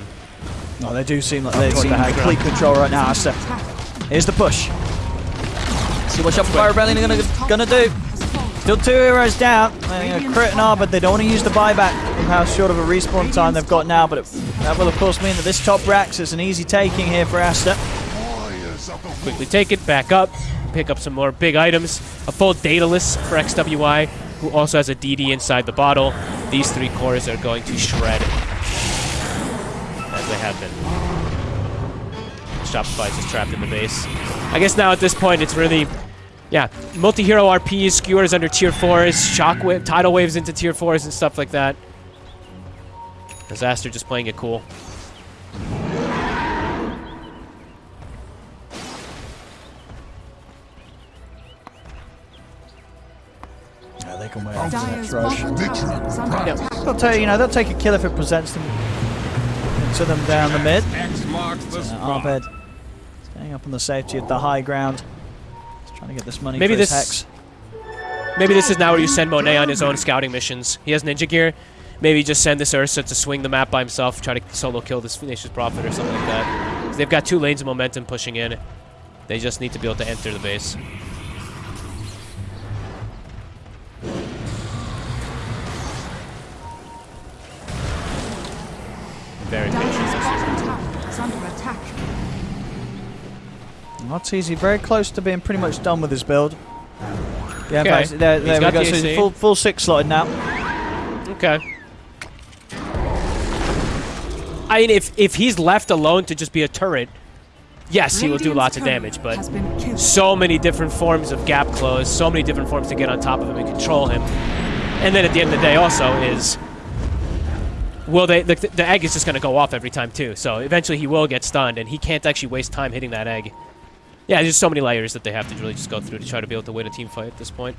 No, they do seem like they seem the in high complete control right now. Aster. Here's the push. See what Shopify Rebellion are gonna, gonna do. Still two heroes down. Uh, They're gonna crit and R, but they don't want to use the buyback from how short of a respawn time they've got now. But it, that will, of course, mean that this top Rax is an easy taking here for Aster. Fires quickly take it back up, pick up some more big items. A full Daedalus for XWY, who also has a DD inside the bottle. These three cores are going to shred as they have been. Shopify just trapped in the base. I guess now at this point it's really, yeah, multi-hero RPs, skewers under tier 4s, shockwave, tidal waves into tier 4s and stuff like that. Disaster just playing it cool. Yeah, they can wait on the Dire's next rush. bottom tower is under attack. They'll take, you know, they'll take a kill if it presents them to them down the mid. X marks the Uh. Abed staying up on the safety of the high ground. Trying to get this money Maybe for this-. Maybe this is now where you send Monet on his own scouting missions. He has ninja gear. Maybe just send this Ursa to swing the map by himself, try to solo kill this Nature's Prophet or something like that. They've got two lanes of momentum pushing in. They just need to be able to enter the base. Very Dire's Not easy. Very close to being pretty much done with his build. Yeah, Okay. fact, there, there we go. the So he's full, full six slotted now. Okay. I mean, if if he's left alone to just be a turret, yes, he will do lots of damage. But has been killed. so many different forms of gap close, so many different forms to get on top of him and control him. And then at the end of the day, also is will they the, the egg is just going to go off every time too. So eventually he will get stunned, and he can't actually waste time hitting that egg. Yeah, there's so many layers that they have to really just go through to try to be able to win a team fight at this point.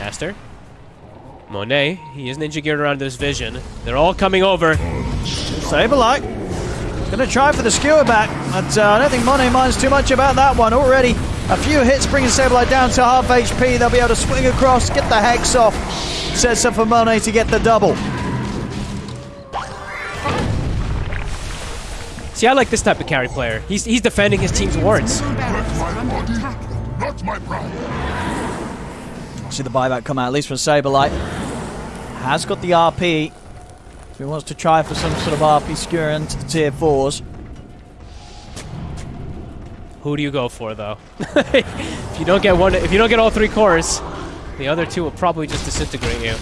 Aster. Monet, he is ninja geared around this vision. They're all coming over. Saberlight. Gonna try for the skewer back, but uh, I don't think Monet minds too much about that one. Already a few hits bringing Saberlight down to half HP. They'll be able to swing across, get the hex off. Sets up for Monet to get the double. See, I like this type of carry player. He's, he's defending his team's wards. Middle barracks are under attack. Not my pride. See the buyback come out, at least from Saberlight. Has got the RP. So he wants to try for some sort of RP skewer into the tier 4s. Who do you go for, though? if you don't get one, if you don't get all three cores, the other two will probably just disintegrate you.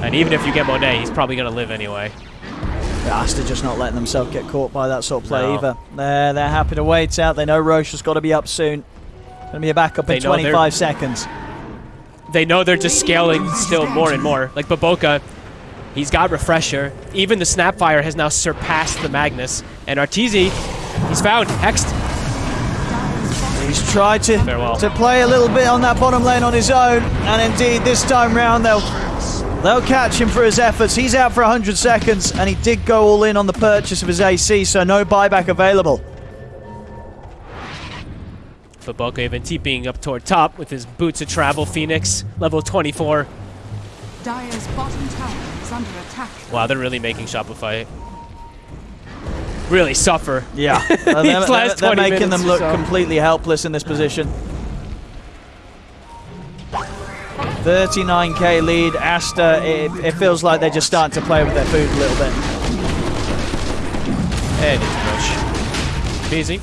And even if you get Monet, he's probably gonna live anyway. Aster just not letting themselves get caught by that sort of play No. either. They're, they're happy to wait out. They know Rosh has got to be up soon. Going to be a backup They in 25 seconds. They know they're just scaling still more and more. Like BoBoKa, he's got Refresher. Even the Snapfire has now surpassed the Magnus. And Arteezy, he's found. Hexed. He's tried to, Farewell. to play a little bit on that bottom lane on his own. And indeed, this time round, they'll, they'll catch him for his efforts. He's out for 100 seconds, and he did go all in on the purchase of his AC, so no buyback available. BoBoKa even TPing up toward top with his Boots of Travel Phoenix, level 24. Dire's bottom tower is under attack. Wow, they're really making Shopify really suffer. Yeah, they're, These last they're making them look so. completely helpless in this position. 39k lead. Aster, it, it feels like they're just starting to play with their food a little bit. And it's push. Easy.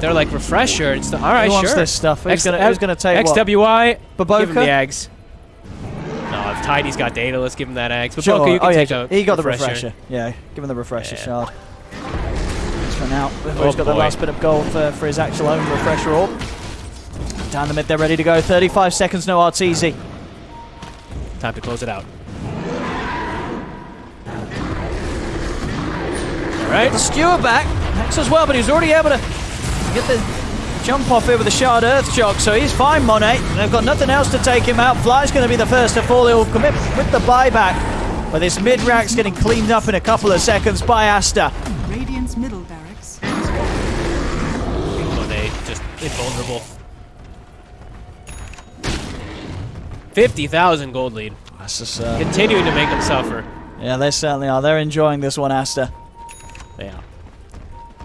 They're like refresher and stuff. All right, Who wants sure. this stuff? Who's X- gonna- who's gonna take what? XWY. Give him the eggs. No, if Tidy's got data, let's give him that eggs. BoBoKa, Sure. you can oh, take yeah, he got the refresher. refresher. Yeah, give him the refresher Yeah. shard. For now, he's Oh, got the last bit of gold for, for his actual own refresher orb. Down the mid, they're ready to go. 35 seconds, no RTZ. Time to close it out. Right. The skewer back. Hex as well, but he's already able to get the jump off here with a shard earth shock, so he's fine, Monet. They've got nothing else to take him out. Fly's going to be the first to fall. He'll commit with the buyback. But this mid-rack's getting cleaned up in a couple of seconds by Aster. Radiant's middle barracks. Invulnerable. 50,000 gold lead. That's just, uh, Continuing to make them suffer. yeah, they certainly are. They're enjoying this one, Aster. Yeah.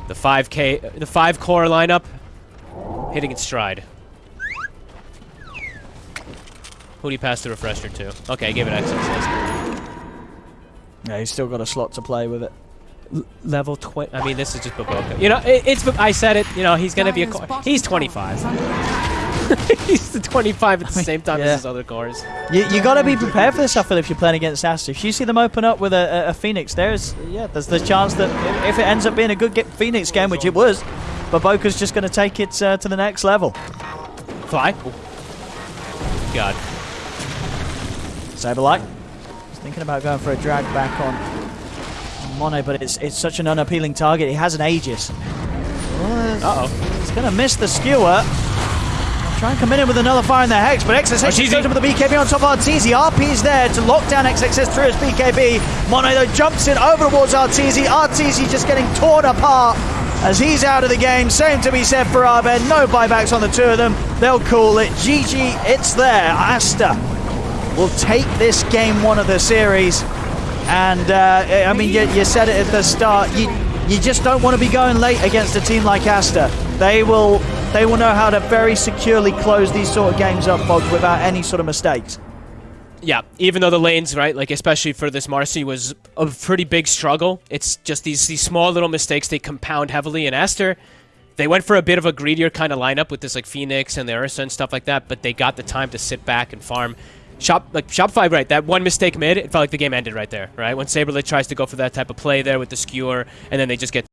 The 5K, the 5 core lineup hitting its stride. Who do you pass the refresher to? Okay, give it access. Yeah, he's still got a slot to play with it. Level 20. I mean, this is just BoBoKa. You know, it, it's. I said it. You know, he's gonna be a. Dire's Core. bottom He's 25. is under attack. he's the 25 at the mean, same time yeah. as his other cores. You, you got to be prepared for this stuff Phil, if you're playing against Aster. If you see them open up with a, a, a Phoenix, there's yeah, there's the chance that if, if it ends up being a good ge- Phoenix game, which it was, BoBoKa's just going to take it uh, to the next level. Fly. God. Saberlight. He's thinking about going for a drag back on, on Monet, but it's it's such an unappealing target. He has an Aegis. Uh oh. He's going to miss the skewer. Try and come in with another fire in the Hex, but Arteezy. goes in with the BKB on top of Arteezy. RP is there to lock down XXS through his BKB. Monet though jumps in over towards Arteezy. Arteezy just getting torn apart as he's out of the game. Same to be said for Abed. No buybacks on the two of them. They'll call it. GG, it's there. Aster will take this game one of the series. And uh, I mean, you, you said it at the start. You you just don't want to be going late against a team like Aster. They will they will know how to very securely close these sort of games up, Bogs, without any sort of mistakes. Yeah, even though the lanes, right, like especially for this Marci was a pretty big struggle. It's just these these small little mistakes they compound heavily. And Aster, they went for a bit of a greedier kind of lineup with this like Phoenix and the Ursa and stuff like that, but they got the time to sit back and farm. Shop like Shopify, right? That one mistake mid, it felt like the game ended right there, right? When Saberlight tries to go for that type of play there with the skewer, and then they just get